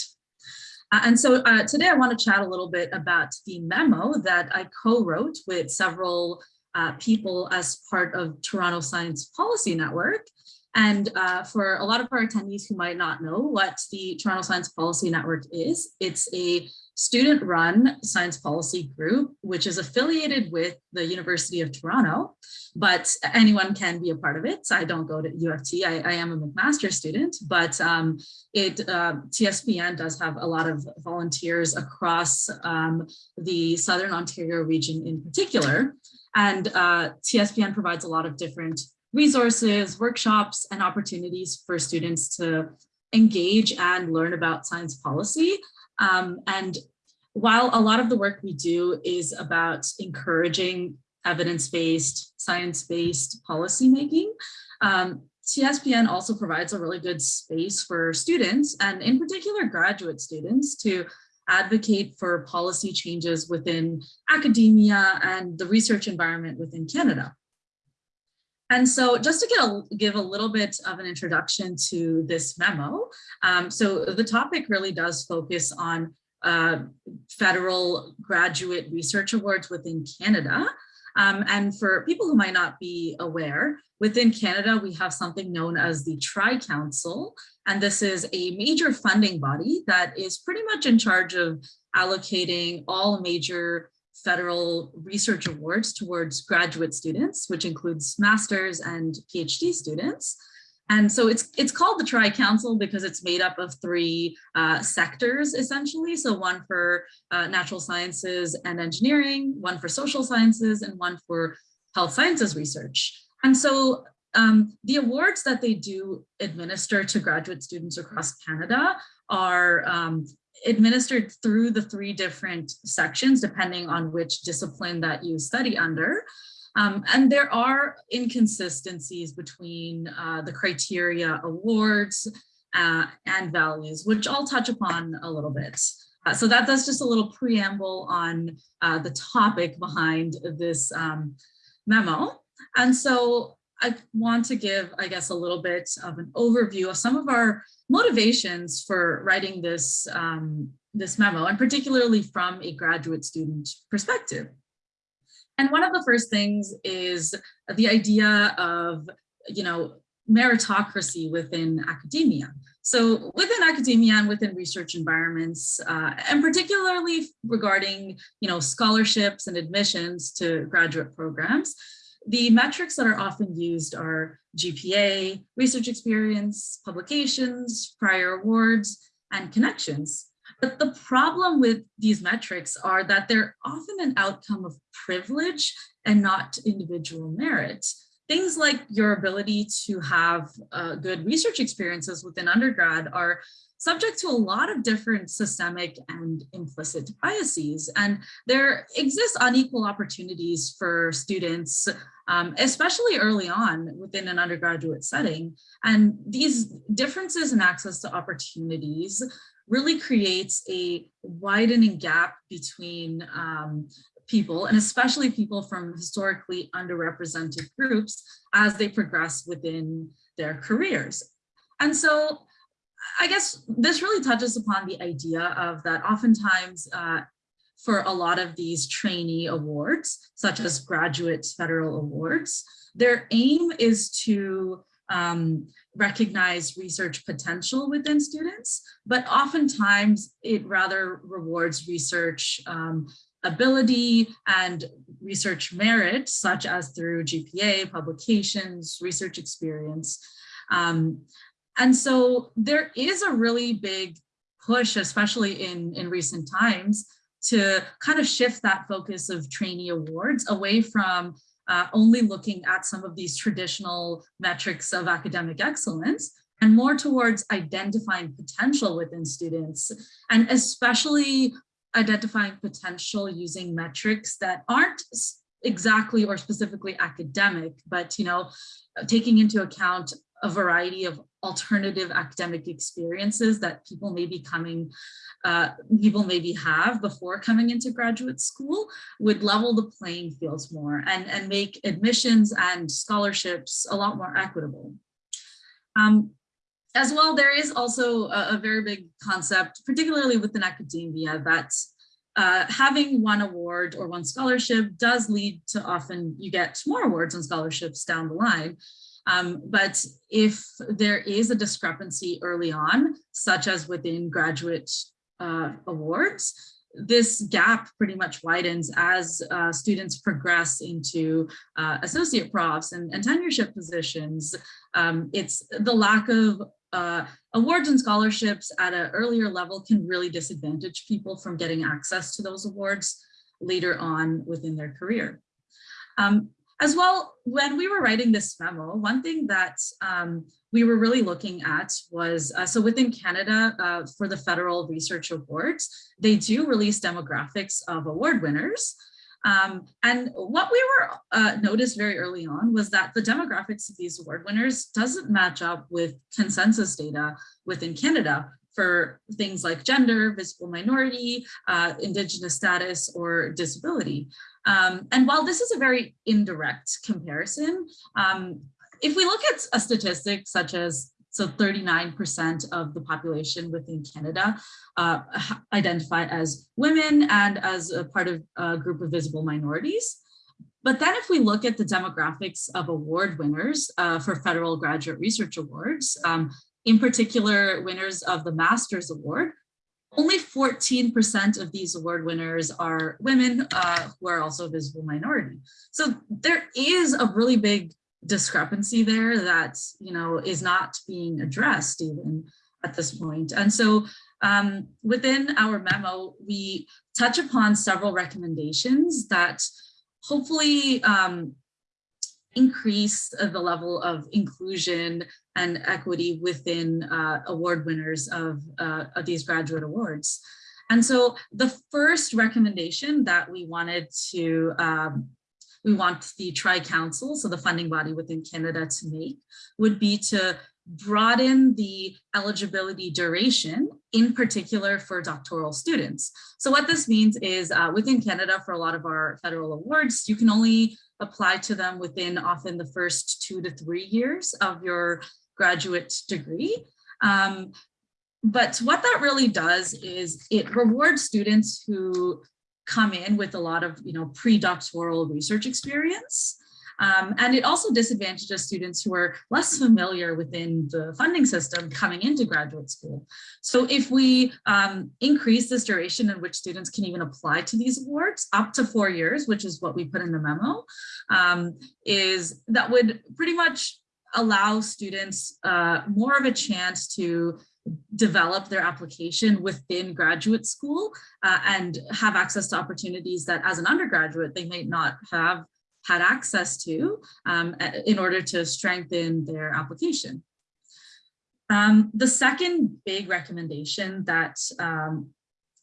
Uh, and so uh, today I want to chat a little bit about the memo that I co-wrote with several uh, people as part of Toronto Science Policy Network. And uh, for a lot of our attendees who might not know what the Toronto Science Policy Network is, it's a student-run science policy group, which is affiliated with the University of Toronto, but anyone can be a part of it. I don't go to U of T, I, I am a McMaster student, but um, it uh, TSPN does have a lot of volunteers across um, the Southern Ontario region in particular. And uh, TSPN provides a lot of different resources, workshops, and opportunities for students to engage and learn about science policy. Um, and while a lot of the work we do is about encouraging evidence-based, science-based policymaking, um, TSPN also provides a really good space for students, and in particular graduate students, to advocate for policy changes within academia and the research environment within Canada. And so just to get a, give a little bit of an introduction to this memo, um, so the topic really does focus on uh, federal graduate research awards within Canada. Um, and for people who might not be aware, within Canada, we have something known as the Tri-Council, and this is a major funding body that is pretty much in charge of allocating all major federal research awards towards graduate students, which includes master's and PhD students. And so it's it's called the Tri-Council because it's made up of three uh, sectors, essentially. So one for uh, natural sciences and engineering, one for social sciences, and one for health sciences research. And so um, the awards that they do administer to graduate students across Canada are um, administered through the three different sections, depending on which discipline that you study under. Um, and there are inconsistencies between uh, the criteria awards uh, and values, which I'll touch upon a little bit. Uh, so that, that's just a little preamble on uh, the topic behind this um, memo. And so I want to give, I guess, a little bit of an overview of some of our motivations for writing this, um, this memo, and particularly from a graduate student perspective. And one of the first things is the idea of, you know, meritocracy within academia. So within academia and within research environments, uh, and particularly regarding, you know, scholarships and admissions to graduate programs, the metrics that are often used are GPA, research experience, publications, prior awards, and connections. But the problem with these metrics are that they're often an outcome of privilege and not individual merit. Things like your ability to have uh, good research experiences within undergrad are subject to a lot of different systemic and implicit biases. And there exists unequal opportunities for students, um, especially early on within an undergraduate setting. And these differences in access to opportunities really creates a widening gap between um, people and especially people from historically underrepresented groups as they progress within their careers. And so I guess this really touches upon the idea of that oftentimes uh, for a lot of these trainee awards, such as graduate federal awards, their aim is to um, recognize research potential within students, but oftentimes it rather rewards research um, ability and research merit, such as through GPA, publications, research experience. Um, and so there is a really big push, especially in, in recent times, to kind of shift that focus of trainee awards away from uh, only looking at some of these traditional metrics of academic excellence and more towards identifying potential within students and especially identifying potential using metrics that aren't exactly or specifically academic, but you know, taking into account a variety of alternative academic experiences that people may be coming, uh, people maybe have before coming into graduate school would level the playing fields more and, and make admissions and scholarships a lot more equitable. Um, as well, there is also a, a, very big concept, particularly within academia, that uh, having one award or one scholarship does lead to often you get more awards and scholarships down the line. Um, but if there is a discrepancy early on, such as within graduate uh, awards, this gap pretty much widens as uh, students progress into uh, associate profs and, and tenureship positions. Um, it's the lack of uh, awards and scholarships at an earlier level can really disadvantage people from getting access to those awards later on within their career. Um, as well, when we were writing this memo, one thing that um, we were really looking at was, uh, so within Canada, uh, for the federal research awards, they do release demographics of award winners. Um, and what we were uh, noticed very early on was that the demographics of these award winners doesn't match up with consensus data within Canada for things like gender, visible minority, uh, indigenous status, or disability. Um, and while this is a very indirect comparison, um, if we look at a statistic such as so 39% of the population within Canada uh, identify as women and as a part of a group of visible minorities. But then if we look at the demographics of award winners uh, for federal graduate research awards, um, in particular winners of the Master's Award, only 14% of these award winners are women uh, who are also a visible minority. So there is a really big discrepancy there that, you know, is not being addressed even at this point. And so um, within our memo, we touch upon several recommendations that hopefully um, increase the level of inclusion and equity within uh, award winners of, uh, of these graduate awards. And so the first recommendation that we wanted to, um, we want the Tri-Council, so the funding body within Canada to make, would be to broaden the eligibility duration, in particular for doctoral students. So what this means is uh, within Canada, for a lot of our federal awards, you can only apply to them within often the first two to three years of your graduate degree. Um, but what that really does is it rewards students who come in with a lot of you know pre-doctoral research experience um, and it also disadvantages students who are less familiar within the funding system coming into graduate school. So if we um, increase this duration in which students can even apply to these awards up to four years, which is what we put in the memo, um, is that would pretty much allow students uh, more of a chance to develop their application within graduate school uh, and have access to opportunities that as an undergraduate they might not have had access to um, in order to strengthen their application. Um, the second big recommendation that um,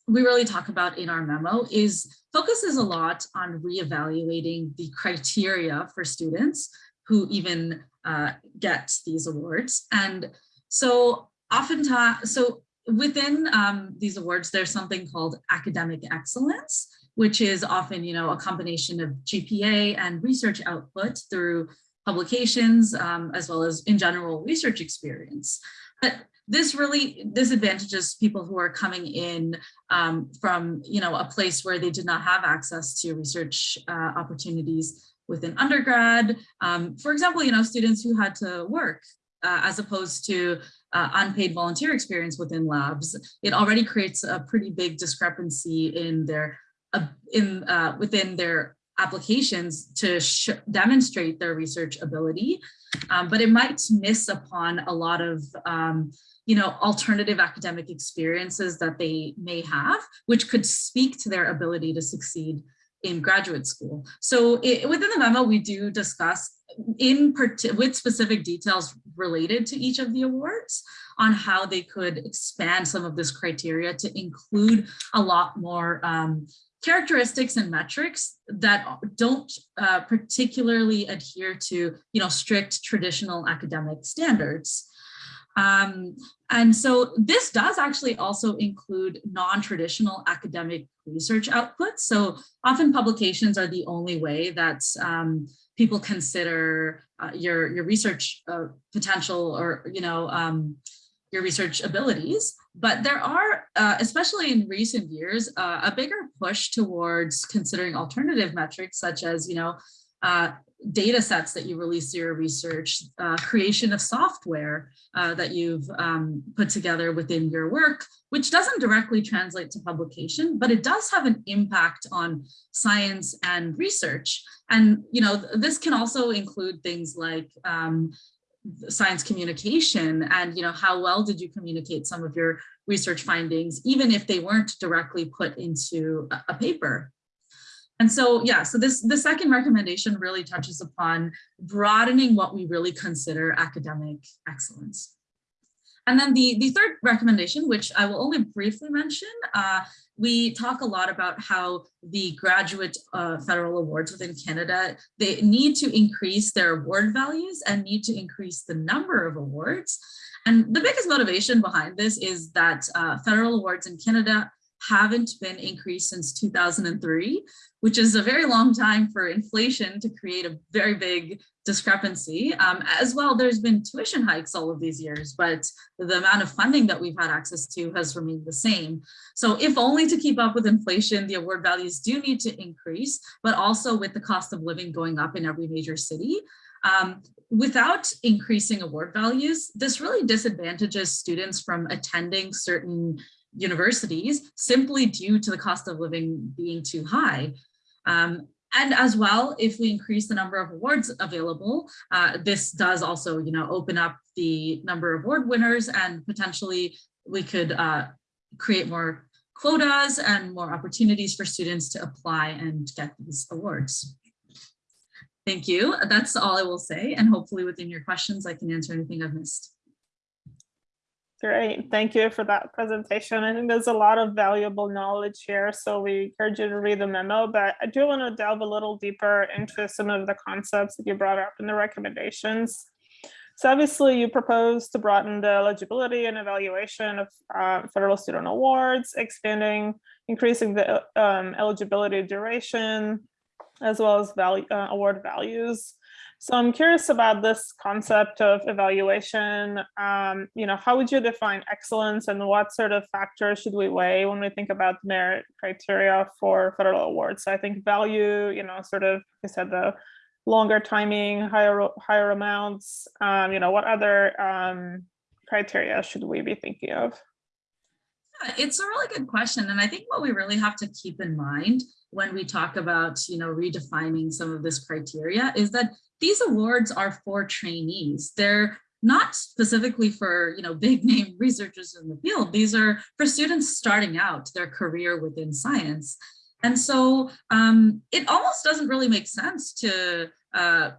we really talk about in our memo is focuses a lot on reevaluating the criteria for students who even uh, get these awards. And so oftentimes, so within um, these awards, there's something called academic excellence, which is often, you know, a combination of GPA and research output through publications, um, as well as in general research experience. But this really disadvantages people who are coming in um, from, you know, a place where they did not have access to research uh, opportunities within undergrad. Um, for example, you know, students who had to work uh, as opposed to uh, unpaid volunteer experience within labs, it already creates a pretty big discrepancy in their in uh, within their applications to demonstrate their research ability, um, but it might miss upon a lot of um, you know, alternative academic experiences that they may have, which could speak to their ability to succeed in graduate school. So it, within the memo, we do discuss in with specific details related to each of the awards on how they could expand some of this criteria to include a lot more um, characteristics and metrics that don't uh, particularly adhere to you know strict traditional academic standards. Um, and so this does actually also include non-traditional academic research outputs. So often publications are the only way that um, people consider uh, your, your research uh, potential or, you know, um, your research abilities. But there are, uh, especially in recent years, uh, a bigger push towards considering alternative metrics such as, you know, uh, data sets that you release your research, uh, creation of software uh, that you've um, put together within your work, which doesn't directly translate to publication, but it does have an impact on science and research. And, you know, this can also include things like um, science communication and, you know, how well did you communicate some of your research findings, even if they weren't directly put into a, a paper. And so, yeah, so this the second recommendation really touches upon broadening what we really consider academic excellence. And then the, the third recommendation, which I will only briefly mention, uh, we talk a lot about how the graduate uh, federal awards within Canada, they need to increase their award values and need to increase the number of awards. And the biggest motivation behind this is that uh, federal awards in Canada haven't been increased since 2003, which is a very long time for inflation to create a very big discrepancy. Um, as well, there's been tuition hikes all of these years, but the amount of funding that we've had access to has remained the same. So if only to keep up with inflation, the award values do need to increase, but also with the cost of living going up in every major city, um, without increasing award values, this really disadvantages students from attending certain universities simply due to the cost of living being too high. Um, and as well, if we increase the number of awards available, uh, this does also, you know, open up the number of award winners and potentially we could uh, create more quotas and more opportunities for students to apply and get these awards. Thank you. That's all I will say. And hopefully within your questions, I can answer anything I've missed. Great, thank you for that presentation. I think there's a lot of valuable knowledge here, so we encourage you to read the memo, but I do want to delve a little deeper into some of the concepts that you brought up in the recommendations. So obviously you propose to broaden the eligibility and evaluation of uh, federal student awards, expanding, increasing the um, eligibility duration, as well as value, uh, award values. So I'm curious about this concept of evaluation. Um, you know, how would you define excellence and what sort of factors should we weigh when we think about merit criteria for federal awards? So I think value, you know, sort of, I said the longer timing, higher higher amounts, um, you know, what other um, criteria should we be thinking of? Yeah, It's a really good question. And I think what we really have to keep in mind when we talk about, you know, redefining some of this criteria is that these awards are for trainees. They're not specifically for, you know, big name researchers in the field. These are for students starting out their career within science. And so um, it almost doesn't really make sense to uh,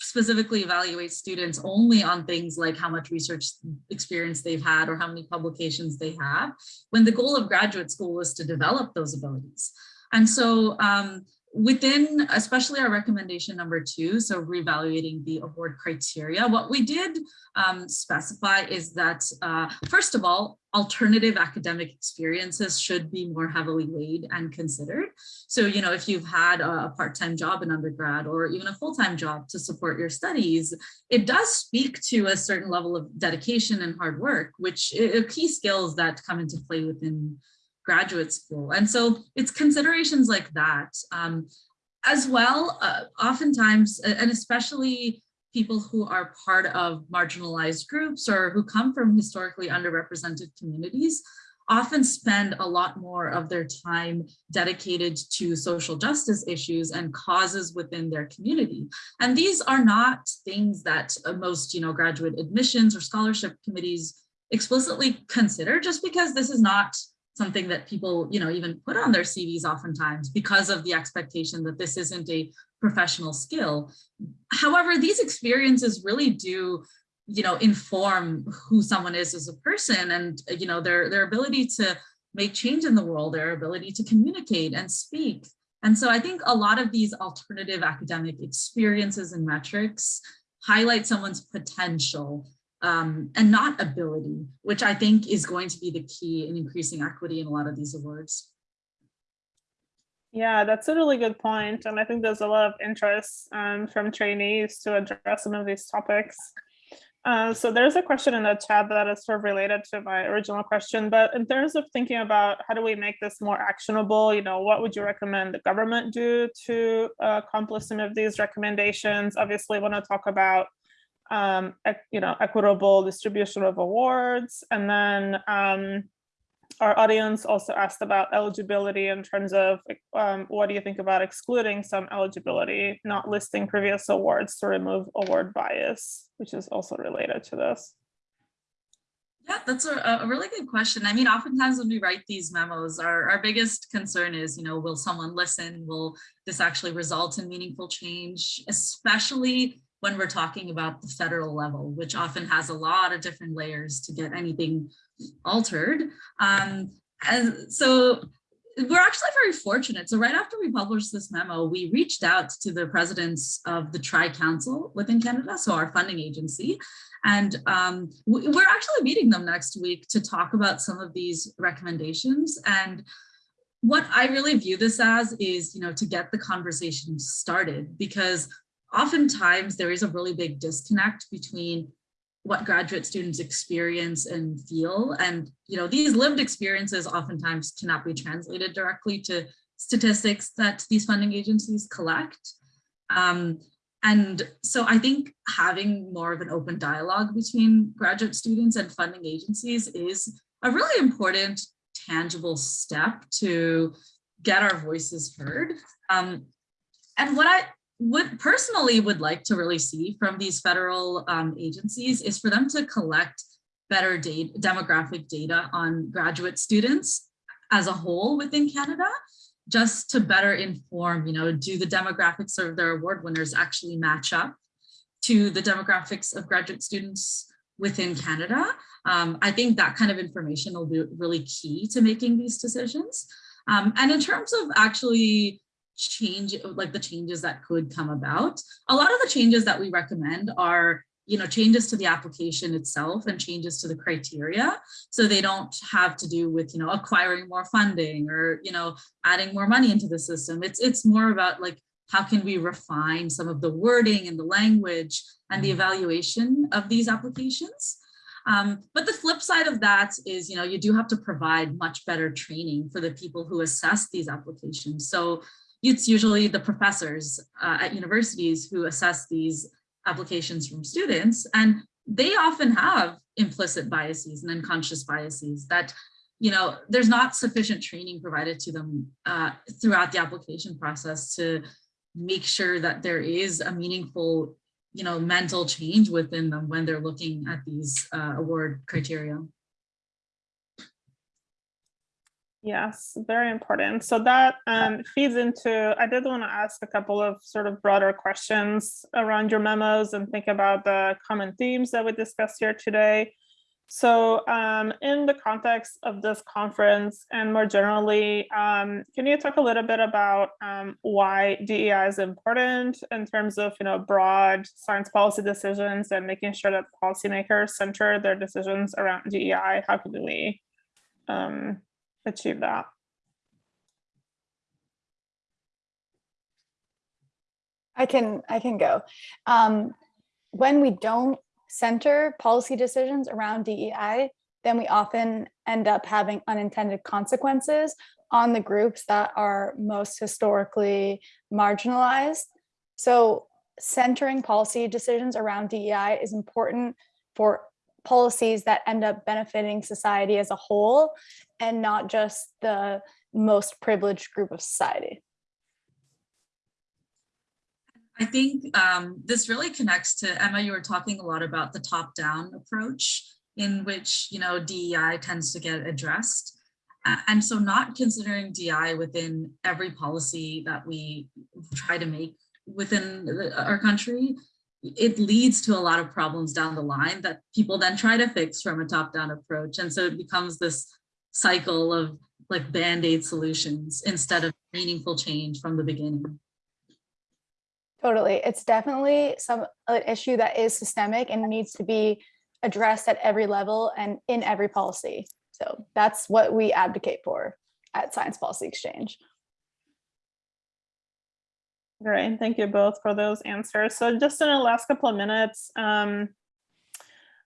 specifically evaluate students only on things like how much research experience they've had or how many publications they have, when the goal of graduate school is to develop those abilities. And so um, within especially our recommendation number two, so reevaluating the award criteria, what we did um, specify is that, uh, first of all, alternative academic experiences should be more heavily weighed and considered. So, you know, if you've had a part-time job in undergrad or even a full-time job to support your studies, it does speak to a certain level of dedication and hard work, which are key skills that come into play within graduate school. And so it's considerations like that. Um, as well, uh, oftentimes, and especially people who are part of marginalized groups or who come from historically underrepresented communities often spend a lot more of their time dedicated to social justice issues and causes within their community. And these are not things that uh, most you know, graduate admissions or scholarship committees explicitly consider just because this is not something that people, you know, even put on their CVs oftentimes because of the expectation that this isn't a professional skill. However, these experiences really do, you know, inform who someone is as a person and, you know, their, their ability to make change in the world, their ability to communicate and speak. And so I think a lot of these alternative academic experiences and metrics highlight someone's potential um, and not ability, which I think is going to be the key in increasing equity in a lot of these awards. Yeah, that's a really good point. And I think there's a lot of interest um, from trainees to address some of these topics. Uh, so there's a question in the chat that is sort of related to my original question, but in terms of thinking about how do we make this more actionable, you know, what would you recommend the government do to uh, accomplish some of these recommendations? Obviously, want to talk about um, you know, equitable distribution of awards. And then um, our audience also asked about eligibility in terms of um, what do you think about excluding some eligibility, not listing previous awards to remove award bias, which is also related to this. Yeah, that's a, a, really good question. I mean, oftentimes when we write these memos, our, our biggest concern is, you know, will someone listen? Will this actually result in meaningful change, especially when we're talking about the federal level, which often has a lot of different layers to get anything altered. Um, and so we're actually very fortunate. So right after we published this memo, we reached out to the presidents of the Tri-Council within Canada, so our funding agency. And um, we're actually meeting them next week to talk about some of these recommendations. And what I really view this as is, you know, to get the conversation started because oftentimes there is a really big disconnect between what graduate students experience and feel. And, you know, these lived experiences oftentimes cannot be translated directly to statistics that these funding agencies collect. Um, and so I think having more of an open dialogue between graduate students and funding agencies is a really important tangible step to get our voices heard. Um, and what I would personally would like to really see from these federal um, agencies is for them to collect better data, demographic data on graduate students as a whole within Canada, just to better inform, you know, do the demographics of their award winners actually match up to the demographics of graduate students within Canada? Um, I think that kind of information will be really key to making these decisions. Um, and in terms of actually change like the changes that could come about a lot of the changes that we recommend are you know changes to the application itself and changes to the criteria so they don't have to do with you know acquiring more funding or you know adding more money into the system it's it's more about like how can we refine some of the wording and the language and the mm-hmm. evaluation of these applications um, but the flip side of that is, you know, you do have to provide much better training for the people who assess these applications. So it's usually the professors uh, at universities who assess these applications from students and they often have implicit biases and unconscious biases that you know there's not sufficient training provided to them uh, throughout the application process to make sure that there is a meaningful you know mental change within them when they're looking at these uh, award criteria Yes, very important. So that um, feeds into, I did want to ask a couple of sort of broader questions around your memos and think about the common themes that we discussed here today. So um, in the context of this conference and more generally, um, can you talk a little bit about um, why DEI is important in terms of you know broad science policy decisions and making sure that policymakers center their decisions around DEI? How can we um, achieve that? I can I can go. Um, when we don't center policy decisions around DEI, then we often end up having unintended consequences on the groups that are most historically marginalized. So centering policy decisions around DEI is important for policies that end up benefiting society as a whole and not just the most privileged group of society. I think um, this really connects to Emma. You were talking a lot about the top-down approach in which you know DEI tends to get addressed, and so not considering DEI within every policy that we try to make within our country, it leads to a lot of problems down the line that people then try to fix from a top-down approach, and so it becomes this cycle of like band-aid solutions instead of meaningful change from the beginning. Totally. It's definitely some an issue that is systemic and needs to be addressed at every level and in every policy. So that's what we advocate for at Science Policy Exchange. Great, thank you both for those answers. So just in the last couple of minutes, um,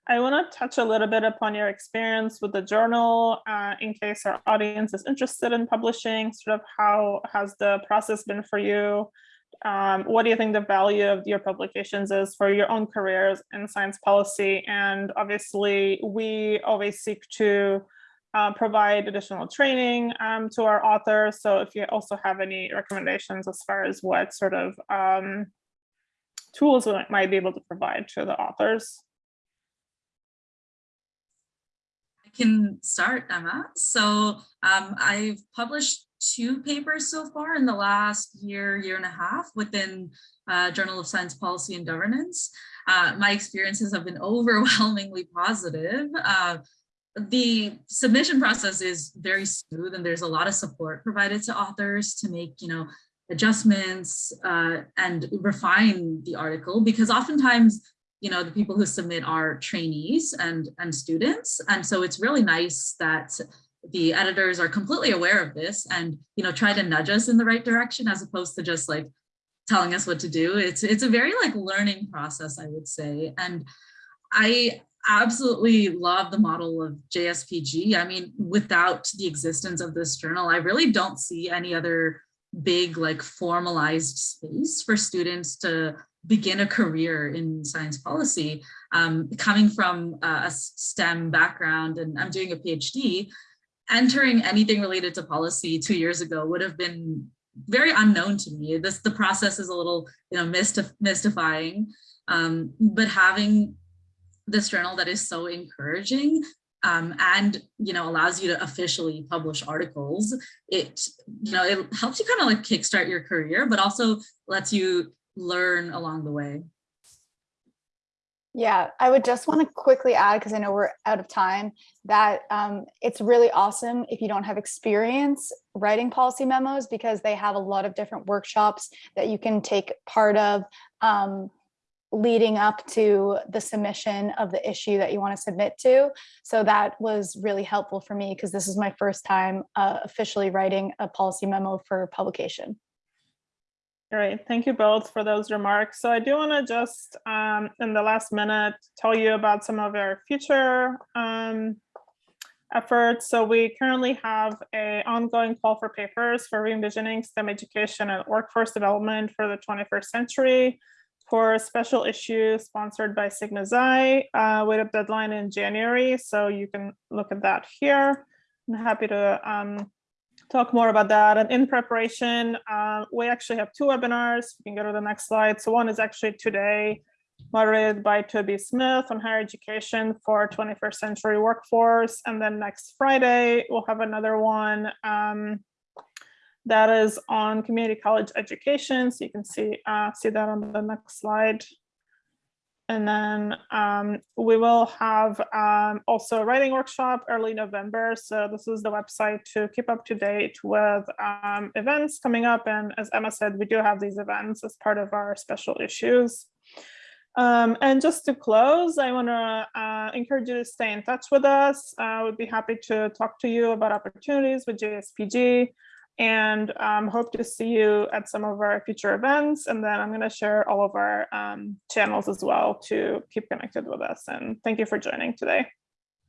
I want to touch a little bit upon your experience with the journal uh, in case our audience is interested in publishing, sort of how has the process been for you? um, what do you think the value of your publications is for your own careers in science policy? And obviously, we always seek to uh, provide additional training um, to our authors. So if you also have any recommendations as far as what sort of um, tools we might be able to provide to the authors. I can start, Emma. So um, I've published two papers so far in the last year, year and a half within uh, Journal of Science Policy and Governance. Uh, my experiences have been <laughs> overwhelmingly positive. Uh, the submission process is very smooth and there's a lot of support provided to authors to make, you know, adjustments uh, and refine the article because oftentimes you know, the people who submit are trainees and, and students. And so it's really nice that the editors are completely aware of this and you know try to nudge us in the right direction as opposed to just like telling us what to do. It's it's a very like learning process i would say. And i absolutely love the model of JSPG i mean without the existence of this journal i really don't see any other big like formalized space for students to begin a career in science policy um, coming from a STEM background and I'm doing a PhD entering anything related to policy two years ago would have been very unknown to me. This the process is a little you know mystif mystifying, um, but having this journal that is so encouraging um, and you know allows you to officially publish articles, it you know it helps you kind of like kickstart your career, but also lets you learn along the way. Yeah, I would just want to quickly add, because I know we're out of time, that um, it's really awesome if you don't have experience writing policy memos because they have a lot of different workshops that you can take part of um, leading up to the submission of the issue that you want to submit to. So that was really helpful for me because this is my first time uh, officially writing a policy memo for publication. Great, thank you both for those remarks. So I do want to just, um, in the last minute, tell you about some of our future um, efforts. So we currently have a ongoing call for papers for re-envisioning STEM education and workforce development for the 21st century for a special issue sponsored by Sigma Xi uh, with a deadline in January. So you can look at that here. I'm happy to um, talk more about that. And in preparation, uh, we actually have two webinars. You can go to the next slide. So one is actually today moderated by Toby Smith on higher education for 21st century workforce. And then next Friday, we'll have another one um, that is on community college education. So you can see, uh, see that on the next slide. And then um, we will have um, also a writing workshop early November. So this is the website to keep up to date with um, events coming up. And as Emma said, we do have these events as part of our special issues. Um, and just to close, I want to uh, encourage you to stay in touch with us. Uh, would be happy to talk to you about opportunities with JSPG and um, hope to see you at some of our future events. And then I'm going to share all of our um, channels as well to keep connected with us. And thank you for joining today.